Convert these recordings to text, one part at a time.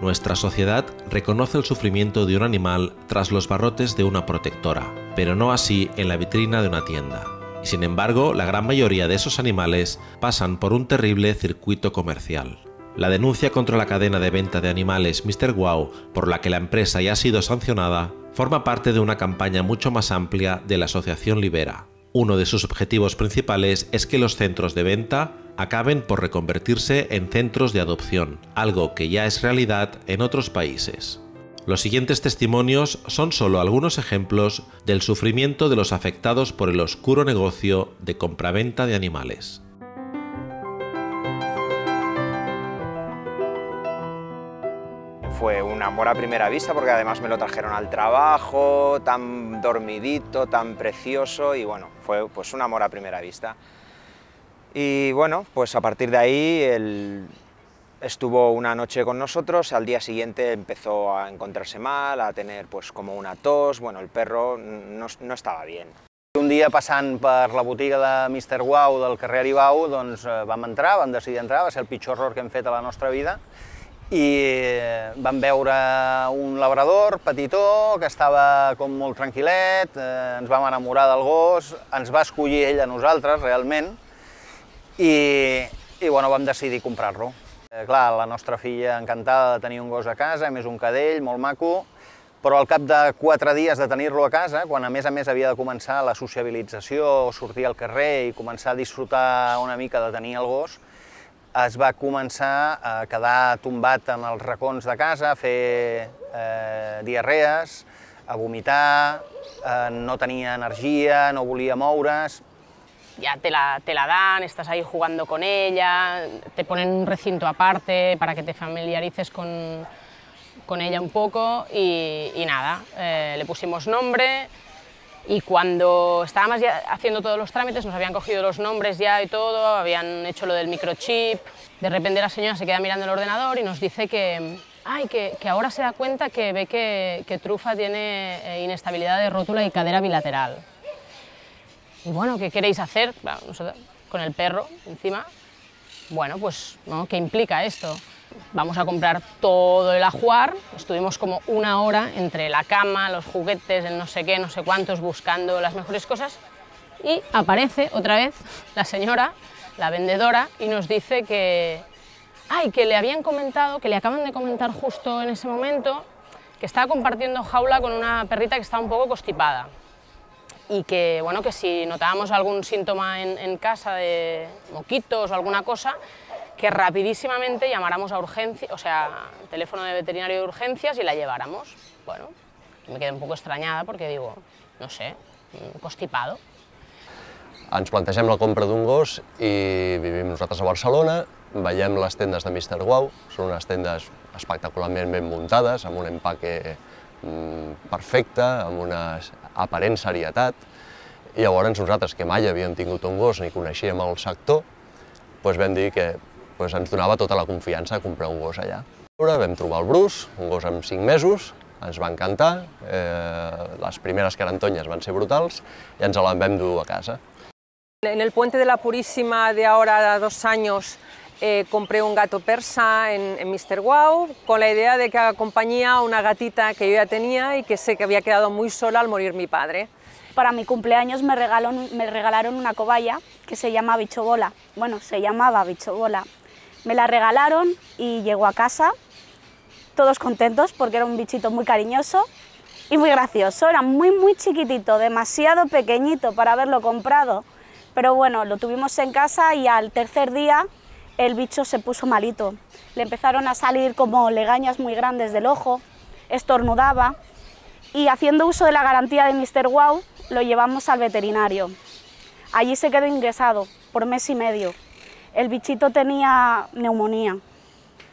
Nuestra sociedad reconoce el sufrimiento de un animal tras los barrotes de una protectora, pero no así en la vitrina de una tienda. Sin embargo, la gran mayoría de esos animales pasan por un terrible circuito comercial. La denuncia contra la cadena de venta de animales Mr. Wow, por la que la empresa ya ha sido sancionada, forma parte de una campaña mucho más amplia de la Asociación Libera. Uno de sus objetivos principales es que los centros de venta acaben por reconvertirse en centros de adopción, algo que ya es realidad en otros países. Los siguientes testimonios son solo algunos ejemplos del sufrimiento de los afectados por el oscuro negocio de compraventa de animales. Fue un amor a primera vista porque además me lo trajeron al trabajo, tan dormidito, tan precioso y bueno, fue pues un amor a primera vista. Y bueno, pues a partir de ahí él estuvo una noche con nosotros, al día siguiente empezó a encontrarse mal, a tener pues como una tos, bueno, el perro no, no estava bien. Un dia passant per la botiga de Mr. Wow del carrer Aribau, doncs eh, vam entrar, vam decidir entrar, va ser el pitjor error que hem fet a la nostra vida, i vam veure un labrador petitó que estava com molt tranquil·let, eh, ens vam enamorar del gos, ens va escollir ell a nosaltres, realment, i, i bueno, vam decidir comprar-lo. Eh, clar, la nostra filla encantada de tenir un gos a casa, a més un cadell, molt maco, però al cap de quatre dies de tenir-lo a casa, quan a més a més havia de començar la sociabilització, sortir al carrer i començar a disfrutar una mica de tenir el gos, es va començar a quedar tombat en els racons de casa, a fer eh, diarrees, a vomitar, eh, no tenia energia, no volia moure's, ya te la, te la dan, estás ahí jugando con ella, te ponen un recinto aparte para que te familiarices con, con ella un poco y, y nada, eh, le pusimos nombre y cuando estábamos ya haciendo todos los trámites nos habían cogido los nombres ya y todo, habían hecho lo del microchip, de repente la señora se queda mirando el ordenador y nos dice que, ay, que, ahora se da cuenta que ve que, Trufa tiene eh, inestabilidad de rótula y cadera bilateral. Y bueno, ¿qué queréis hacer? Con el perro encima. Bueno, pues. ¿qué implica esto? Vamos a comprar todo el ajuar, estuvimos como una hora entre la cama, los juguetes, el no sé qué, no sé cuántos, buscando las mejores cosas, y aparece otra vez la señora, la vendedora, y nos dice que, ay, que le habían comentado, que le acaban de comentar justo en ese momento, que estaba compartiendo jaula con una perrita que estaba un poco constipada. Y que, bueno, que si notábamos algún síntoma en, en, casa de moquitos o alguna cosa, que rapidísimamente llamáramos a urgencia, o sea, teléfono de veterinario de urgencias y la lleváramos. Bueno, me quedé un poco extrañada porque digo, no sé, constipado. Ens plantegem la compra d'un gos i vivim nosaltres a Barcelona, veiem les tendes de Mr. Wow, són unes tendes espectacularment ben muntades, amb un empaque mm, perfecte, amb una aparent serietat, i llavors nosaltres, que mai havíem tingut un gos ni coneixíem el sector, doncs vam dir que doncs ens donava tota la confiança a comprar un gos allà. Vam trobar el Bruce, un gos amb 5 mesos, ens va encantar, eh, les primeres carantonyes van ser brutals i ens la vam dur a casa. En el puente de la Purísima de ahora dos años eh, compré un gato persa en, en Mr. Wow con la idea de que acompañía a una gatita que yo ya tenía y que sé que había quedado muy sola al morir mi padre. Para mi cumpleaños me, regaló, me regalaron una cobaya que se llama Bichobola. Bueno, se llamaba Bichobola. Me la regalaron y llegó a casa, todos contentos porque era un bichito muy cariñoso y muy gracioso. Era muy, muy chiquitito, demasiado pequeñito para haberlo comprado. Pero bueno, lo tuvimos en casa y al tercer día el bicho se puso malito. Le empezaron a salir como legañas muy grandes del ojo, estornudaba y haciendo uso de la garantía de Mr. Wow lo llevamos al veterinario. Allí se quedó ingresado por mes y medio. El bichito tenía neumonía.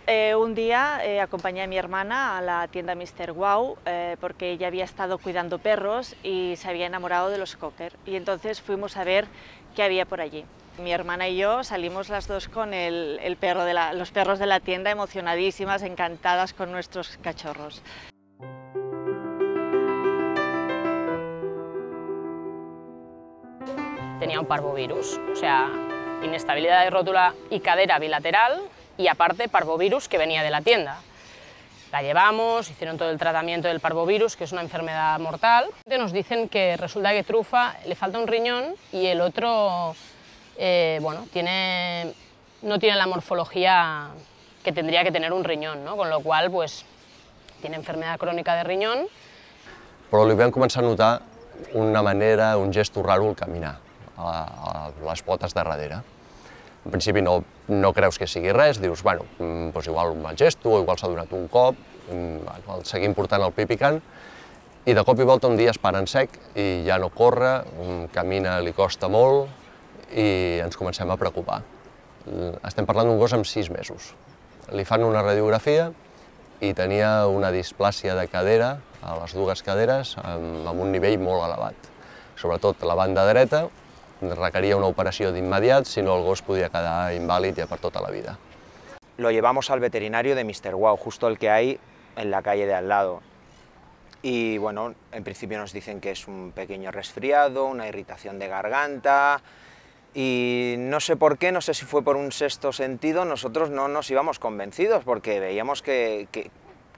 Eh, un día eh, acompañé a mi hermana a la tienda Mr. Wow eh, porque ella había estado cuidando perros y se había enamorado de los cocker y entonces fuimos a ver qué había por allí. Mi hermana y yo salimos las dos con el, el perro de la, los perros de la tienda emocionadísimas, encantadas con nuestros cachorros. Tenía un parvovirus, o sea, inestabilidad de rótula y cadera bilateral y aparte parvovirus que venía de la tienda. La llevamos, hicieron todo el tratamiento del parvovirus, que es una enfermedad mortal. Nos dicen que resulta que Trufa le falta un riñón y el otro eh, bueno, tiene, no tiene la morfología que tendría que tener un riñón, no? con lo qual pues, tiene enfermedad crónica de riñón. Però li vam començar a notar una manera, un gest raro al caminar, a, a les potes de darrere. En principi no, no creus que sigui res, dius, bueno, doncs igual un mal gesto, o igual s'ha donat un cop, el seguim portant el pi picant, i de cop i volta un dia es para en sec i ja no corre, camina li costa molt i ens comencem a preocupar. Estem parlant d'un gos amb sis mesos. Li fan una radiografia i tenia una displàcia de cadera, a les dues caderes, amb, amb un nivell molt elevat. Sobretot la banda dreta, requería una operación de inmediato, si no el gos podía quedar inválido ya por toda la vida. Lo llevamos al veterinario de Mr. Wow, justo el que hay en la calle de al lado. Y bueno, en principio nos dicen que es un pequeño resfriado, una irritación de garganta, y no sé por qué, no sé si fue por un sexto sentido, nosotros no nos íbamos convencidos porque veíamos que, que,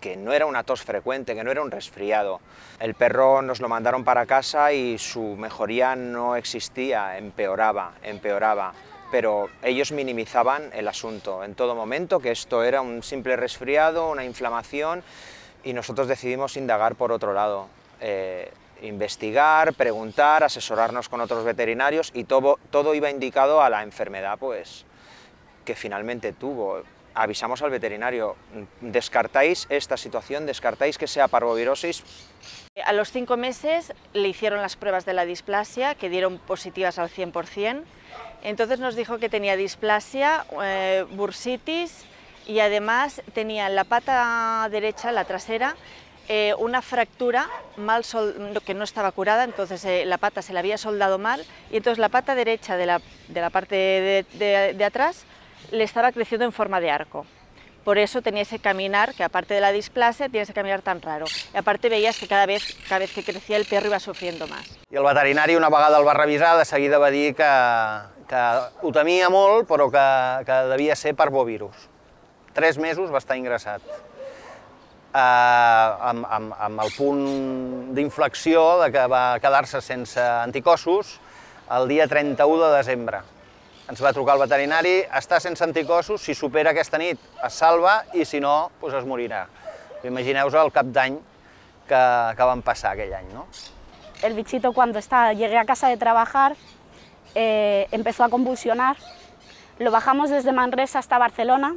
que no era una tos frecuente, que no era un resfriado. El perro nos lo mandaron para casa y su mejoría no existía, empeoraba, empeoraba, pero ellos minimizaban el asunto en todo momento, que esto era un simple resfriado, una inflamación, y nosotros decidimos indagar por otro lado. Eh, investigar, preguntar, asesorarnos con otros veterinarios y todo, todo iba indicado a la enfermedad pues, que finalmente tuvo avisamos al veterinario, descartáis esta situación, descartáis que sea parvovirosis. A los cinco meses le hicieron las pruebas de la displasia, que dieron positivas al 100%, entonces nos dijo que tenía displasia, eh, bursitis y además tenía en la pata derecha, la trasera, eh, una fractura mal que no estaba curada, entonces eh, la pata se la había soldado mal y entonces la pata derecha de la, de la parte de atrás le estaba creciendo en forma de arco. Por eso tenía ese caminar, que aparte de la displasia, tiene ese caminar tan raro. I aparte veies que cada vez, cada vez que crecía el perro iba sufriendo más. I el veterinari una vegada el va revisar, de seguida va dir que, que ho temia molt, però que, que devia ser per bovirus. Tres mesos va estar ingressat. Eh, amb, amb, amb el punt d'inflexió de que va quedar-se sense anticossos el dia 31 de desembre. Ens va trucar el veterinari, està sense anticossos, si supera aquesta nit es salva i si no, doncs es morirà. Imagineu-vos el cap d'any que, que van passar aquell any, ¿no? El bichito cuando está, llegué a casa de trabajar eh, empezó a convulsionar. Lo bajamos desde Manresa hasta Barcelona,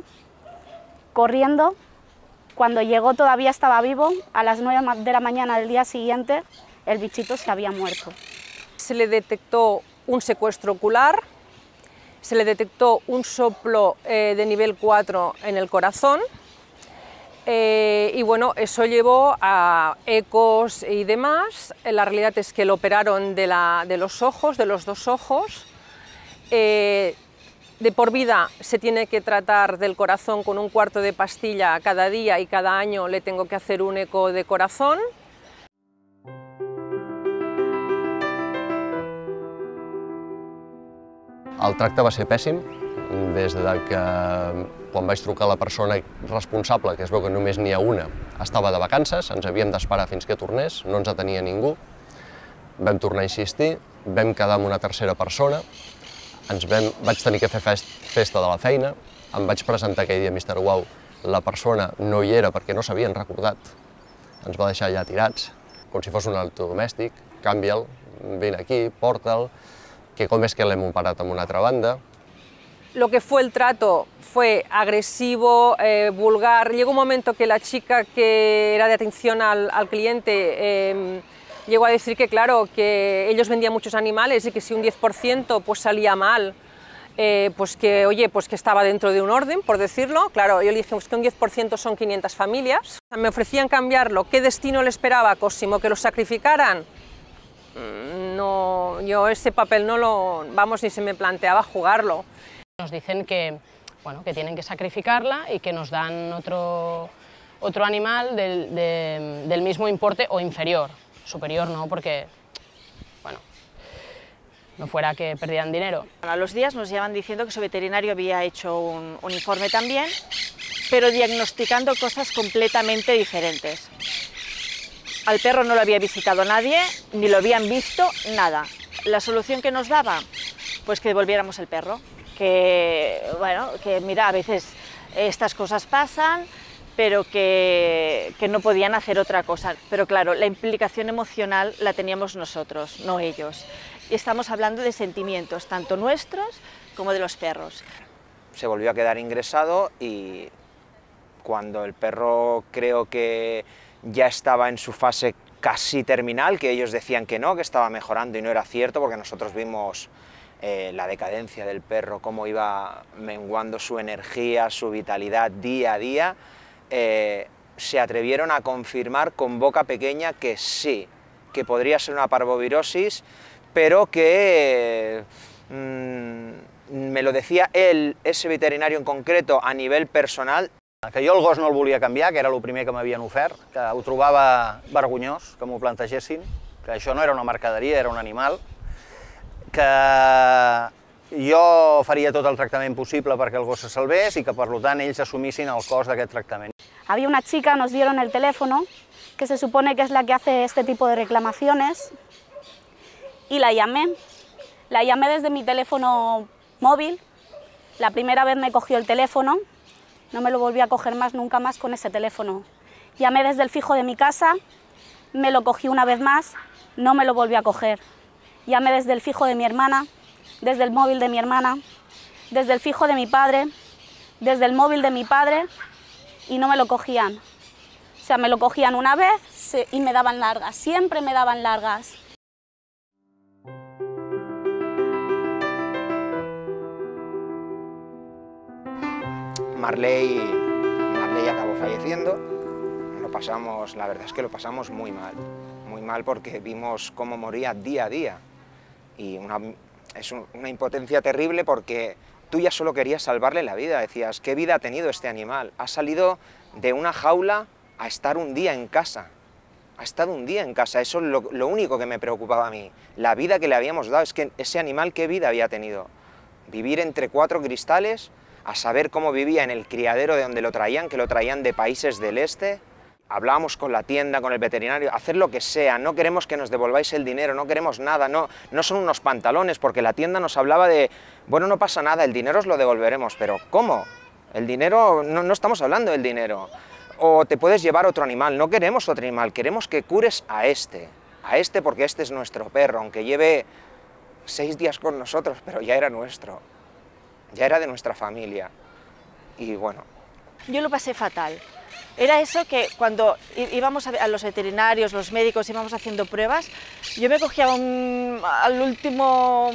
corriendo. Cuando llegó todavía estaba vivo. A las 9 de la mañana del día siguiente el bichito se había muerto. Se le detectó un secuestro ocular, se le detectó un soplo eh, de nivel 4 en el corazón eh, y bueno, eso llevó a ecos y demás. La realidad es que lo operaron de, la, de los ojos, de los dos ojos. Eh, de por vida se tiene que tratar del corazón con un cuarto de pastilla cada día y cada año le tengo que hacer un eco de corazón. El tracte va ser pèssim, des de que quan vaig trucar la persona responsable, que es veu que només n'hi ha una, estava de vacances, ens havíem d'esperar fins que tornés, no ens atenia ningú, vam tornar a insistir, vam quedar amb una tercera persona, ens vam, vaig tenir que fer fest, festa de la feina, em vaig presentar aquell dia a Mr. Wow, la persona no hi era perquè no s'havien recordat, ens va deixar allà tirats, com si fos un electrodomèstic, canvia'l, vine aquí, porta'l, que com és que l'hem operat amb una altra banda. Lo que fue el trato fue agresivo, eh, vulgar. Llegó un momento que la chica que era de atención al, al cliente eh, llegó a decir que, claro, que ellos vendían muchos animales y que si un 10% pues salía mal, eh, pues que, oye, pues que estaba dentro de un orden, por decirlo. Claro, yo le dije pues que un 10% son 500 familias. Me ofrecían cambiarlo. ¿Qué destino le esperaba a Cosimo? ¿Que lo sacrificaran? Mm, no, yo ese papel no lo, vamos, ni se me planteaba jugarlo. Nos dicen que, bueno, que tienen que sacrificarla y que nos dan otro, otro animal del, de, del mismo importe o inferior, superior no, porque, bueno, no fuera que perdieran dinero. A los días nos llevan diciendo que su veterinario había hecho un, un informe también pero diagnosticando cosas completamente diferentes. Al perro no lo había visitado nadie, ni lo habían visto, nada. La solución que nos daba, pues que devolviéramos el perro. Que, bueno, que mira, a veces estas cosas pasan, pero que, que, no podían hacer otra cosa. Pero claro, la implicación emocional la teníamos nosotros, no ellos. Y estamos hablando de sentimientos, tanto nuestros como de los perros. Se volvió a quedar ingresado y cuando el perro creo que ya estaba en su fase casi terminal, que ellos decían que no, que estaba mejorando y no era cierto, porque nosotros vimos eh, la decadencia del perro, cómo iba menguando su energía, su vitalidad día a día, eh, se atrevieron a confirmar con boca pequeña que sí, que podría ser una parvovirosis, pero que mm, me lo decía él, ese veterinario en concreto, a nivel personal, que jo el gos no el volia canviar, que era el primer que m'havien ofert, que ho trobava vergonyós que m'ho plantegessin, que això no era una mercaderia, era un animal, que jo faria tot el tractament possible perquè el gos se salvés i que, per tant, ells assumissin el cost d'aquest tractament. Había una chica, nos dieron el teléfono, que se supone que es la que hace este tipo de reclamaciones, y la llamé. La llamé desde mi teléfono móvil, la primera vez me cogió el teléfono, no me lo volví a coger más, nunca más con ese teléfono. Llamé desde el fijo de mi casa, me lo cogí una vez más, no me lo volví a coger. Llamé desde el fijo de mi hermana, desde el móvil de mi hermana, desde el fijo de mi padre, desde el móvil de mi padre y no me lo cogían. O sea, me lo cogían una vez y me daban largas, siempre me daban largas. Marley, Marley acabó falleciendo, lo pasamos, la verdad es que lo pasamos muy mal, muy mal porque vimos cómo moría día a día. Y es un, una impotencia terrible porque tú ya solo querías salvarle la vida, decías, ¿qué vida ha tenido este animal? Ha salido de una jaula a estar un día en casa, ha estado un día en casa, eso es lo, lo único que me preocupaba a mí, la vida que le habíamos dado, es que ese animal, ¿qué vida había tenido? Vivir entre cuatro cristales, a saber cómo vivía en el criadero de donde lo traían, que lo traían de países del este. Hablábamos con la tienda, con el veterinario, hacer lo que sea, no queremos que nos devolváis el dinero, no queremos nada, no, no son unos pantalones, porque la tienda nos hablaba de, bueno, no pasa nada, el dinero os lo devolveremos, pero ¿cómo? El dinero, no, no estamos hablando del dinero. O te puedes llevar otro animal, no queremos otro animal, queremos que cures a este, a este porque este es nuestro perro, aunque lleve seis días con nosotros, pero ya era nuestro ya era de nuestra familia. Y bueno. Yo lo pasé fatal. Era eso que cuando íbamos a, los veterinarios, los médicos, íbamos haciendo pruebas, yo me cogía al último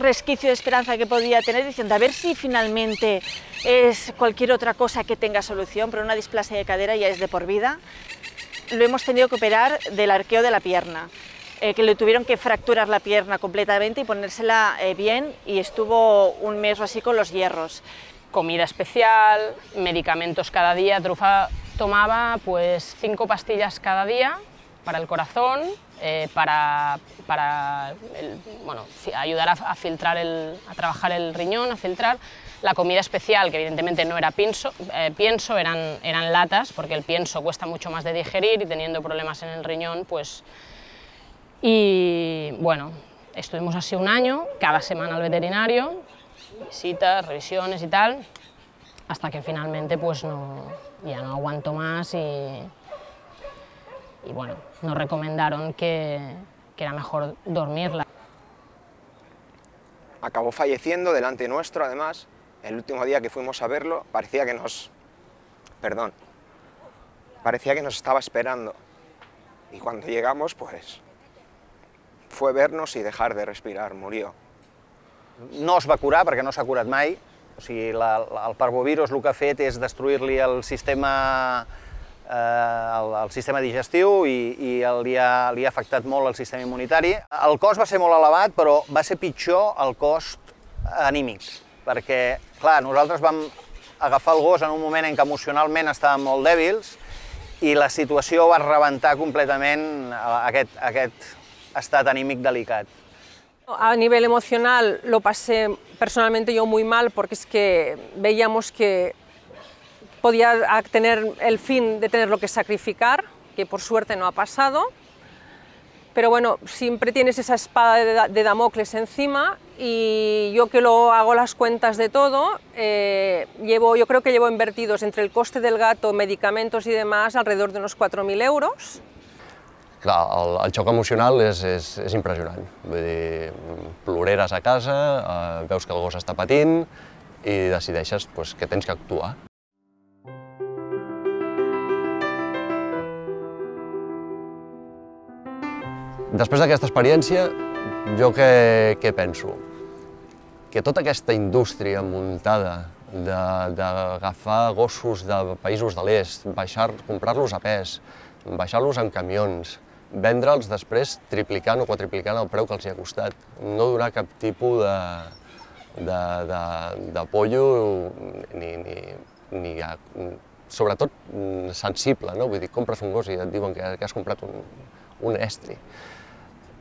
resquicio de esperanza que podía tener, diciendo a ver si finalmente es cualquier otra cosa que tenga solución, pero una displasia de cadera ya es de por vida. Lo hemos tenido que operar del arqueo de la pierna. Eh, que le tuvieron que fracturar la pierna completamente y ponérsela eh, bien y estuvo un mes o así con los hierros. Comida especial, medicamentos cada día, Trufa tomaba pues cinco pastillas cada día para el corazón, eh, para, para el, bueno, ayudar a, a filtrar el, a trabajar el riñón, a filtrar la comida especial, que evidentemente no era pienso, eh, pienso eran, eran latas, porque el pienso cuesta mucho más de digerir y teniendo problemas en el riñón, pues y bueno, estuvimos así un año, cada semana al veterinario, visitas, revisiones y tal, hasta que finalmente pues no, ya no aguanto más y, y bueno, nos recomendaron que, que era mejor dormirla. Acabó falleciendo delante nuestro, además, el último día que fuimos a verlo, parecía que nos... perdón, parecía que nos estaba esperando. Y cuando llegamos, pues, fue vernos i dejar de respirar, murió. No es va curar perquè no s'ha curat mai, o sigui, la, la, el parvovirus el que ha fet és destruir-li el sistema eh, el, el sistema digestiu i, i el, li, ha, li ha afectat molt el sistema immunitari. El cost va ser molt elevat, però va ser pitjor el cost anímic, perquè, clar, nosaltres vam agafar el gos en un moment en què emocionalment estàvem molt dèbils i la situació va rebentar completament aquest, aquest estat anímic delicat. A nivel emocional lo pasé personalmente yo muy mal porque es que veíamos que, podía tener el fin de tenerlo que sacrificar, que por suerte no ha pasado, pero bueno, siempre tienes esa espada de Damocles encima y yo que lo hago las cuentas de todo, eh, llevo, yo creo que llevo invertidos entre el coste del gato, medicamentos y demás, alrededor de unos 4.000 euros. Clar, el, el xoc emocional és, és, és impressionant. Vull dir, ploreres a casa, eh, veus que el gos està patint i decideixes pues, que tens que actuar. Després d'aquesta experiència, jo què, què penso? Que tota aquesta indústria muntada d'agafar gossos de països de l'est, comprar-los a pes, baixar-los en camions, vendre'ls després triplicant o quadriplicant el preu que els hi ha costat. No donar cap tipus de, de, de, de pollo ni, ni, ni a, sobretot sensible, no? Vull dir, compres un gos i et diuen que, que has comprat un, un estri.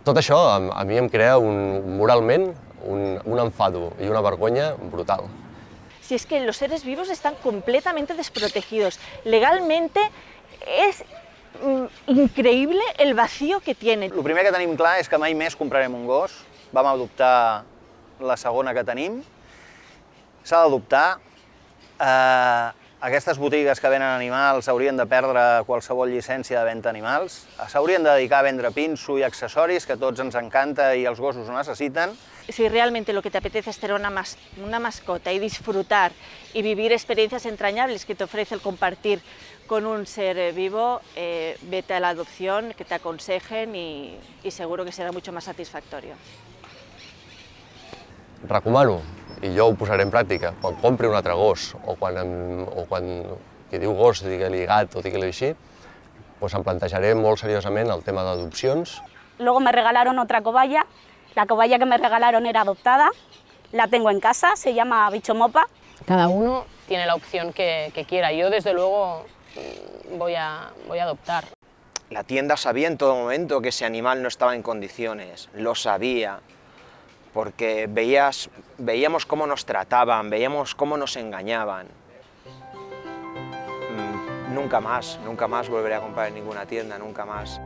Tot això a, a mi em crea un, moralment un, un enfado y una vergüenza brutal. Si es que los seres vivos están completamente desprotegidos. Legalmente és mm, increïble el vacío que tienen. El primer que tenim clar és que mai més comprarem un gos. Vam adoptar la segona que tenim. S'ha d'adoptar. Eh, aquestes botigues que venen animals haurien de perdre qualsevol llicència de venda animals, s'haurien de dedicar a vendre pinso i accessoris, que tots ens encanta i els gossos ho necessiten. Si realmente lo que te apetece es tener una, mas una mascota y disfrutar y vivir experiencias entrañables que te ofrece el compartir con un ser vivo, eh, vete a la adopción, que te aconsejen y, y seguro que será mucho más satisfactorio. Recomano i jo ho posaré en pràctica, quan compri un altre gos o quan, em, o quan qui diu gos digui-li gat o digui-li així, pues em plantejaré molt seriosament el tema d'adopcions. Luego me regalaron otra cobaya, la cobaya que me regalaron era adoptada, la tengo en casa, se llama Bicho Mopa. Cada uno tiene la opción que, que quiera, yo desde luego mm, voy a, voy a adoptar. La tienda sabía en todo momento que ese animal no estaba en condiciones, lo sabía, porque veías, veíamos cómo nos trataban, veíamos cómo nos engañaban. Mm, nunca más, nunca más volveré a comprar en ninguna tienda, nunca más.